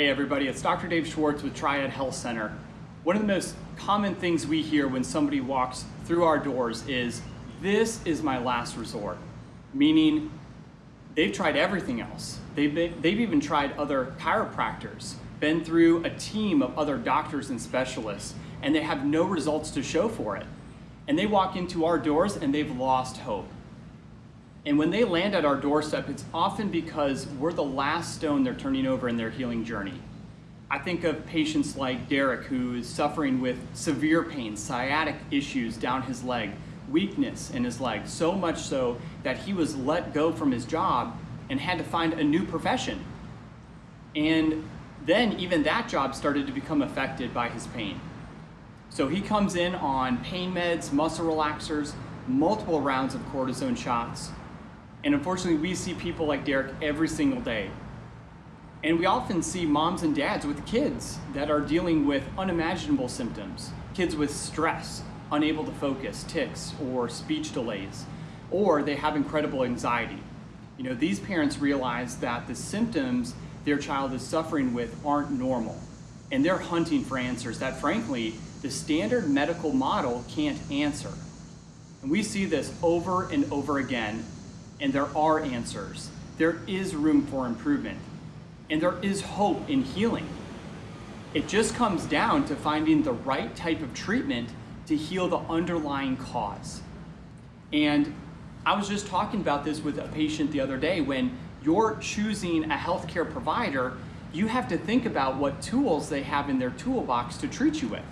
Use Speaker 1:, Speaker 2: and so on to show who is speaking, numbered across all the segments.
Speaker 1: Hey everybody, it's Dr. Dave Schwartz with Triad Health Center. One of the most common things we hear when somebody walks through our doors is, this is my last resort. Meaning, they've tried everything else. They've, been, they've even tried other chiropractors, been through a team of other doctors and specialists, and they have no results to show for it. And they walk into our doors and they've lost hope. And when they land at our doorstep, it's often because we're the last stone they're turning over in their healing journey. I think of patients like Derek, who is suffering with severe pain, sciatic issues down his leg, weakness in his leg, so much so that he was let go from his job and had to find a new profession. And then even that job started to become affected by his pain. So he comes in on pain meds, muscle relaxers, multiple rounds of cortisone shots, and unfortunately, we see people like Derek every single day. And we often see moms and dads with kids that are dealing with unimaginable symptoms. Kids with stress, unable to focus, tics, or speech delays, or they have incredible anxiety. You know, these parents realize that the symptoms their child is suffering with aren't normal. And they're hunting for answers that frankly, the standard medical model can't answer. And we see this over and over again and there are answers. There is room for improvement, and there is hope in healing. It just comes down to finding the right type of treatment to heal the underlying cause. And I was just talking about this with a patient the other day. When you're choosing a healthcare provider, you have to think about what tools they have in their toolbox to treat you with.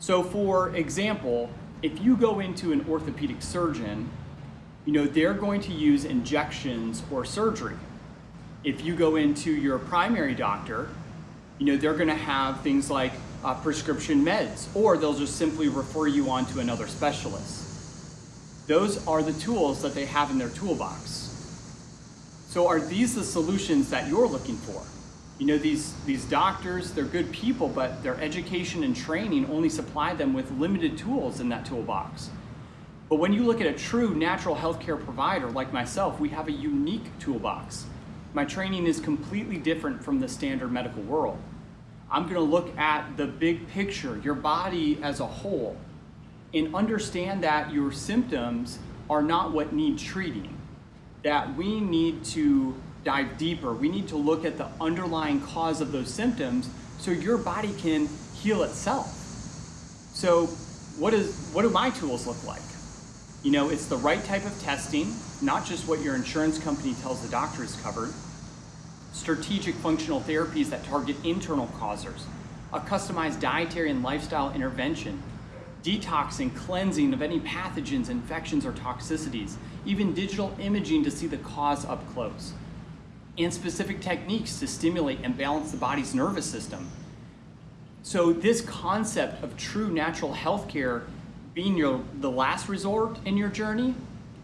Speaker 1: So for example, if you go into an orthopedic surgeon you know, they're going to use injections or surgery. If you go into your primary doctor, you know, they're gonna have things like uh, prescription meds, or they'll just simply refer you on to another specialist. Those are the tools that they have in their toolbox. So are these the solutions that you're looking for? You know, these, these doctors, they're good people, but their education and training only supply them with limited tools in that toolbox. But when you look at a true natural healthcare provider like myself, we have a unique toolbox. My training is completely different from the standard medical world. I'm gonna look at the big picture, your body as a whole, and understand that your symptoms are not what need treating, that we need to dive deeper. We need to look at the underlying cause of those symptoms so your body can heal itself. So what, is, what do my tools look like? You know, it's the right type of testing, not just what your insurance company tells the doctor is covered, strategic functional therapies that target internal causers, a customized dietary and lifestyle intervention, detoxing, cleansing of any pathogens, infections, or toxicities, even digital imaging to see the cause up close, and specific techniques to stimulate and balance the body's nervous system. So this concept of true natural healthcare being your the last resort in your journey,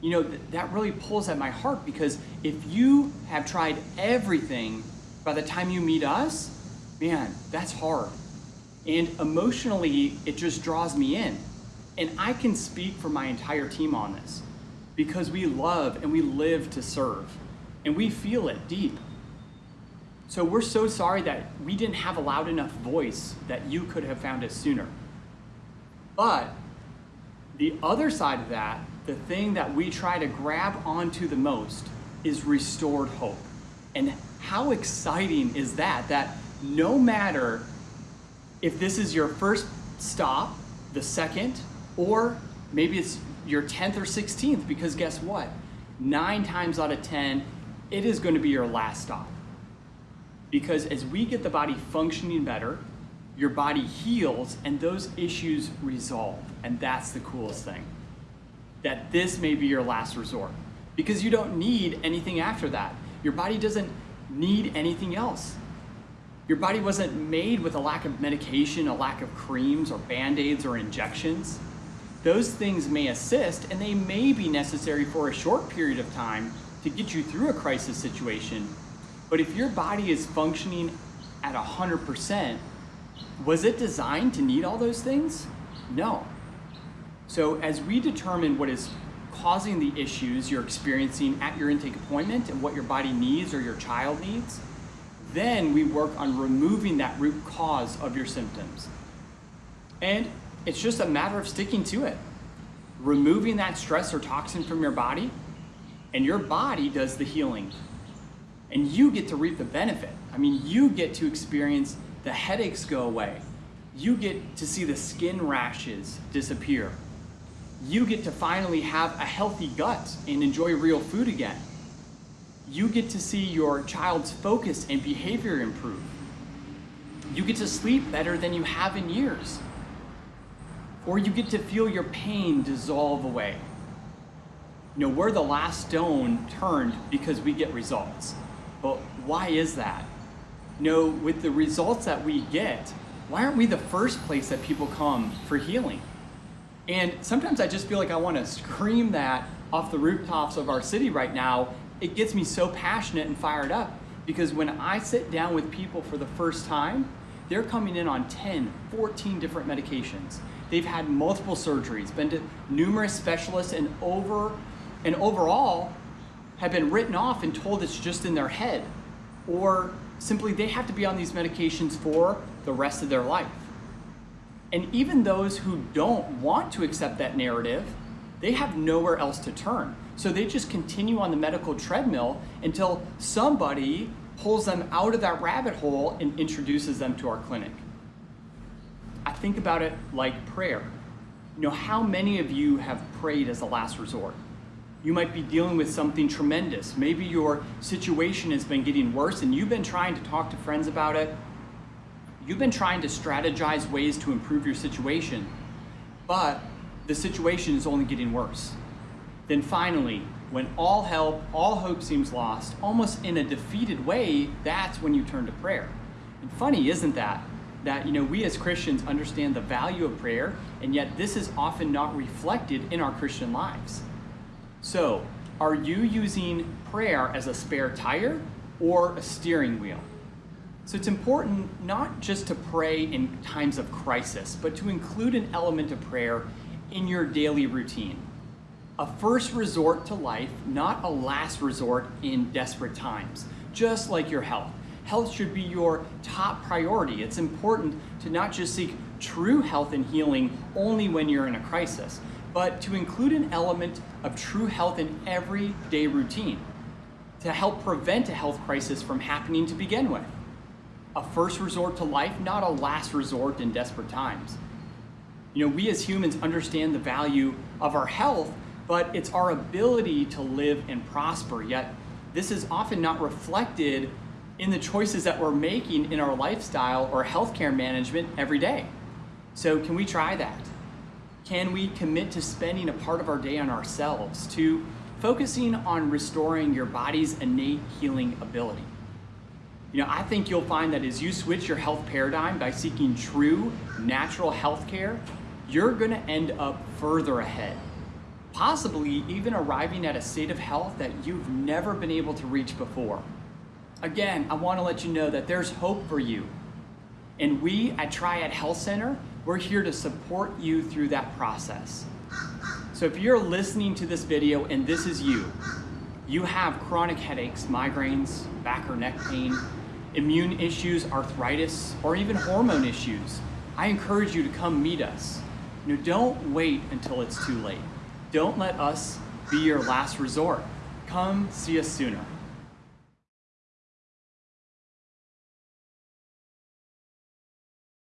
Speaker 1: you know, th that really pulls at my heart because if you have tried everything by the time you meet us, man, that's hard. And emotionally, it just draws me in. And I can speak for my entire team on this because we love and we live to serve and we feel it deep. So we're so sorry that we didn't have a loud enough voice that you could have found us sooner. But the other side of that, the thing that we try to grab onto the most is restored hope. And how exciting is that? That no matter if this is your first stop, the second, or maybe it's your 10th or 16th, because guess what? Nine times out of 10, it is going to be your last stop. Because as we get the body functioning better, your body heals and those issues resolve. And that's the coolest thing. That this may be your last resort because you don't need anything after that. Your body doesn't need anything else. Your body wasn't made with a lack of medication, a lack of creams or band-aids or injections. Those things may assist and they may be necessary for a short period of time to get you through a crisis situation. But if your body is functioning at 100%, was it designed to need all those things? No. So as we determine what is causing the issues you're experiencing at your intake appointment and what your body needs or your child needs, Then we work on removing that root cause of your symptoms. And it's just a matter of sticking to it. Removing that stress or toxin from your body, and your body does the healing. And you get to reap the benefit. I mean, you get to experience the headaches go away. You get to see the skin rashes disappear. You get to finally have a healthy gut and enjoy real food again. You get to see your child's focus and behavior improve. You get to sleep better than you have in years. Or you get to feel your pain dissolve away. You know, we're the last stone turned because we get results. But why is that? Know, with the results that we get, why aren't we the first place that people come for healing? And sometimes I just feel like I want to scream that off the rooftops of our city right now. It gets me so passionate and fired up because when I sit down with people for the first time, they're coming in on 10, 14 different medications. They've had multiple surgeries, been to numerous specialists, and over and overall have been written off and told it's just in their head. Or simply they have to be on these medications for the rest of their life. And even those who don't want to accept that narrative, they have nowhere else to turn. So they just continue on the medical treadmill until somebody pulls them out of that rabbit hole and introduces them to our clinic. I think about it like prayer. You know, how many of you have prayed as a last resort? You might be dealing with something tremendous. Maybe your situation has been getting worse and you've been trying to talk to friends about it. You've been trying to strategize ways to improve your situation, but the situation is only getting worse. Then finally, when all help, all hope seems lost, almost in a defeated way, that's when you turn to prayer. And funny, isn't that? That you know we as Christians understand the value of prayer, and yet this is often not reflected in our Christian lives. So, are you using prayer as a spare tire or a steering wheel? So it's important not just to pray in times of crisis, but to include an element of prayer in your daily routine. A first resort to life, not a last resort in desperate times, just like your health. Health should be your top priority. It's important to not just seek true health and healing only when you're in a crisis, but to include an element of true health in everyday routine to help prevent a health crisis from happening to begin with a first resort to life, not a last resort in desperate times. You know, we as humans understand the value of our health, but it's our ability to live and prosper. Yet, this is often not reflected in the choices that we're making in our lifestyle or healthcare management every day. So, can we try that? Can we commit to spending a part of our day on ourselves, to focusing on restoring your body's innate healing ability? You know, I think you'll find that as you switch your health paradigm by seeking true natural health care, you're to end up further ahead. Possibly even arriving at a state of health that you've never been able to reach before. Again, I want to let you know that there's hope for you. And we at Triad Health Center, we're here to support you through that process. So if you're listening to this video and this is you, you have chronic headaches, migraines, back or neck pain, immune issues, arthritis, or even hormone issues, I encourage you to come meet us. Know, don't wait until it's too late. Don't let us be your last resort. Come see us sooner.